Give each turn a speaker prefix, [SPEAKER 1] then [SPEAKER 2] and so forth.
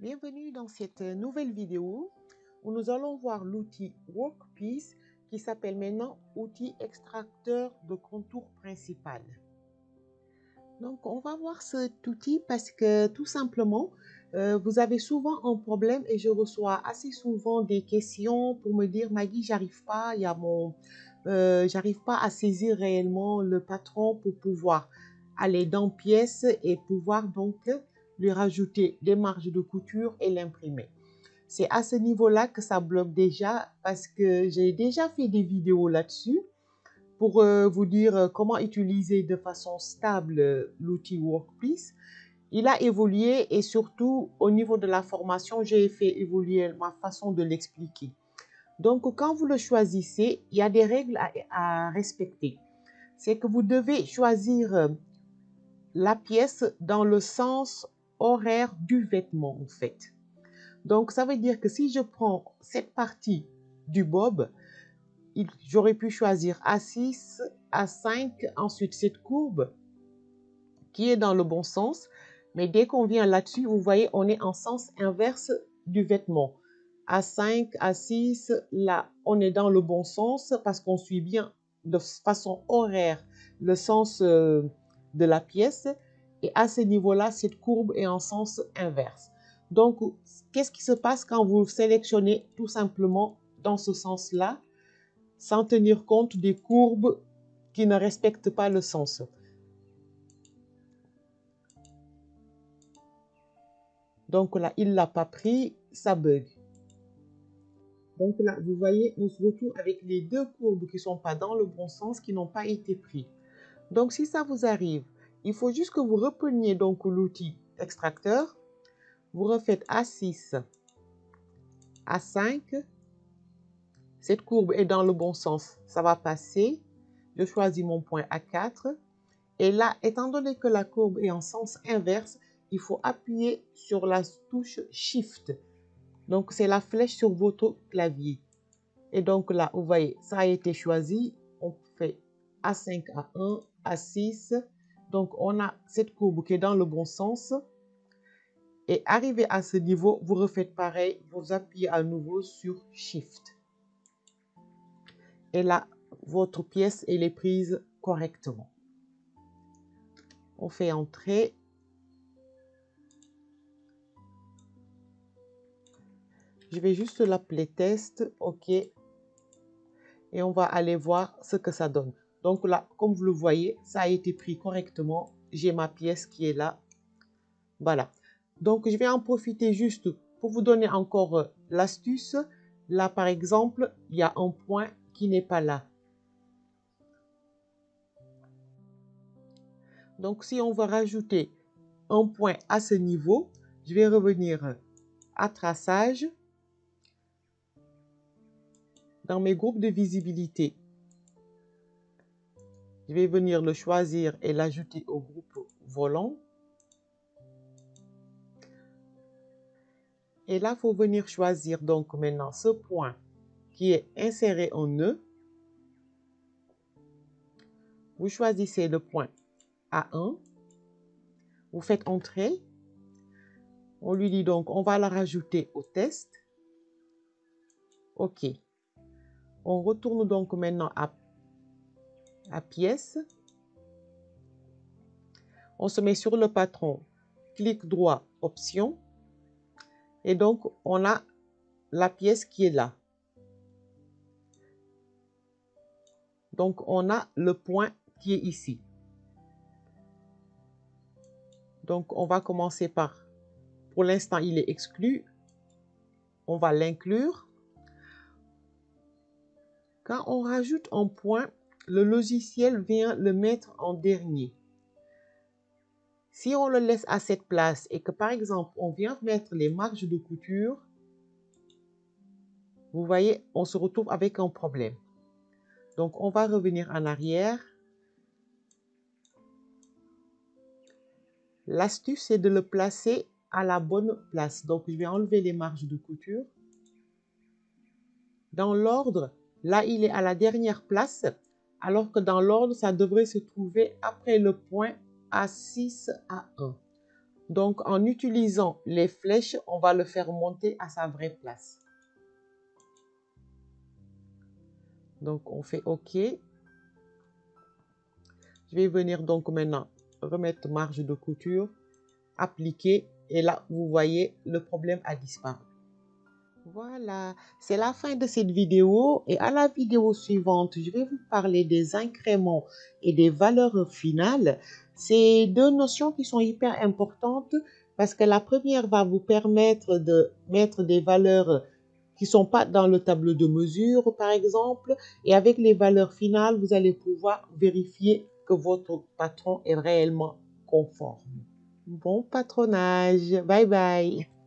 [SPEAKER 1] Bienvenue dans cette nouvelle vidéo où nous allons voir l'outil Workpiece qui s'appelle maintenant outil extracteur de contour principal. Donc on va voir cet outil parce que tout simplement euh, vous avez souvent un problème et je reçois assez souvent des questions pour me dire Maggie j'arrive pas, il y a mon euh, j'arrive pas à saisir réellement le patron pour pouvoir aller dans pièces et pouvoir donc lui rajouter des marges de couture et l'imprimer. C'est à ce niveau-là que ça bloque déjà parce que j'ai déjà fait des vidéos là-dessus pour euh, vous dire euh, comment utiliser de façon stable euh, l'outil Workpiece. Il a évolué et surtout au niveau de la formation, j'ai fait évoluer ma façon de l'expliquer. Donc, quand vous le choisissez, il y a des règles à, à respecter. C'est que vous devez choisir la pièce dans le sens horaire du vêtement en fait. Donc ça veut dire que si je prends cette partie du bob, j'aurais pu choisir A6, A5, ensuite cette courbe qui est dans le bon sens. Mais dès qu'on vient là-dessus, vous voyez, on est en sens inverse du vêtement. A5, A6, là, on est dans le bon sens parce qu'on suit bien de façon horaire le sens euh, de la pièce. Et à ce niveau-là, cette courbe est en sens inverse. Donc, qu'est-ce qui se passe quand vous sélectionnez tout simplement dans ce sens-là, sans tenir compte des courbes qui ne respectent pas le sens? Donc là, il ne l'a pas pris, ça bug. Donc là, vous voyez, on se retrouve avec les deux courbes qui ne sont pas dans le bon sens, qui n'ont pas été pris. Donc si ça vous arrive, il faut juste que vous repreniez donc l'outil extracteur. Vous refaites A6, A5. Cette courbe est dans le bon sens. Ça va passer. Je choisis mon point A4. Et là, étant donné que la courbe est en sens inverse, il faut appuyer sur la touche Shift. Donc, c'est la flèche sur votre clavier. Et donc là, vous voyez, ça a été choisi. On fait A5, A1, A6. Donc, on a cette courbe qui est dans le bon sens. Et arrivé à ce niveau, vous refaites pareil. Vous appuyez à nouveau sur Shift. Et là, votre pièce, elle est prise correctement. On fait entrer. Je vais juste l'appeler test. OK. Et on va aller voir ce que ça donne. Donc là, comme vous le voyez, ça a été pris correctement. J'ai ma pièce qui est là. Voilà. Donc, je vais en profiter juste pour vous donner encore euh, l'astuce. Là, par exemple, il y a un point qui n'est pas là. Donc, si on veut rajouter un point à ce niveau, je vais revenir à traçage. Dans mes groupes de visibilité, je vais venir le choisir et l'ajouter au groupe volant. Et là, il faut venir choisir donc maintenant ce point qui est inséré en nœud. Vous choisissez le point A1. Vous faites entrer. On lui dit donc, on va la rajouter au test. OK. On retourne donc maintenant à pièce. On se met sur le patron, clic droit, option. Et donc, on a la pièce qui est là. Donc, on a le point qui est ici. Donc, on va commencer par, pour l'instant, il est exclu. On va l'inclure. Quand on rajoute un point, le logiciel vient le mettre en dernier. Si on le laisse à cette place et que par exemple on vient mettre les marges de couture, vous voyez, on se retrouve avec un problème. Donc on va revenir en arrière. L'astuce c'est de le placer à la bonne place. Donc je vais enlever les marges de couture. Dans l'ordre, là il est à la dernière place alors que dans l'ordre, ça devrait se trouver après le point A6 A1. Donc, en utilisant les flèches, on va le faire monter à sa vraie place. Donc, on fait OK. Je vais venir donc maintenant remettre marge de couture, appliquer et là, vous voyez, le problème a disparu. Voilà, c'est la fin de cette vidéo et à la vidéo suivante, je vais vous parler des incréments et des valeurs finales. C'est deux notions qui sont hyper importantes parce que la première va vous permettre de mettre des valeurs qui sont pas dans le tableau de mesure, par exemple, et avec les valeurs finales, vous allez pouvoir vérifier que votre patron est réellement conforme. Bon patronage. Bye bye.